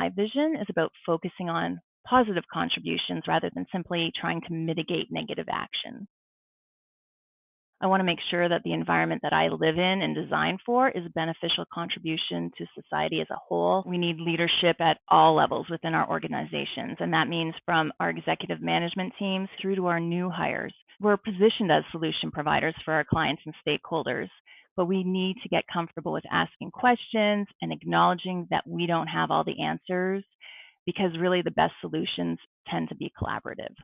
my vision is about focusing on positive contributions rather than simply trying to mitigate negative action. I want to make sure that the environment that I live in and design for is a beneficial contribution to society as a whole. We need leadership at all levels within our organizations, and that means from our executive management teams through to our new hires. We're positioned as solution providers for our clients and stakeholders, but we need to get comfortable with asking questions and acknowledging that we don't have all the answers because really the best solutions tend to be collaborative.